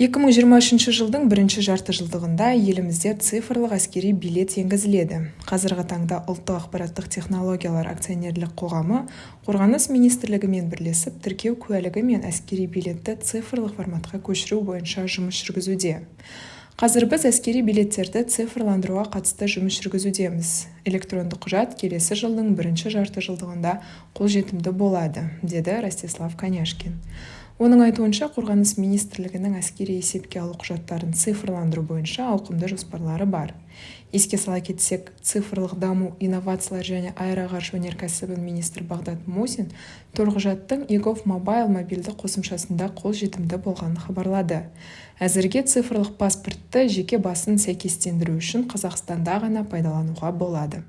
2023 жылдың бірінші жартыжылдығында елімізде цифрлық әскери билет енгізіледі. Қазіргі таңда ұлттық ақпараттық технологиялар акционерлік қоғамы қорғаныс министрлігімен бірлесіп тіркеу куәлігі мен әскери билетті цифрлық форматқа көшіру бойынша жұмыс жүргізуде. Қазір біз әскери билеттерді цифрландыруға қатысты жұмыс жүргізудеміз. Электронды құжат келесі жылдың бірінші жартыжылдығында қолжетімді болады деді ростислав коняшкин. Оның айтуынша қорғаныс министрлігінің әскери есепке алу құжаттарын цифрландыру бойынша ауқымды жоспарлары бар. Еске сала кетсек цифрлық даму инновациялар және аэроғарыш өнеркәсібі министрі бағдат мусин төлқұжаттың егов мобайл мобильді қосымшасында қолжетімді болғанын хабарлады. Әзірге цифрлық паспортты жеке басын сәйкестендіру үшін қазақстанда ғана пайдалануға болады.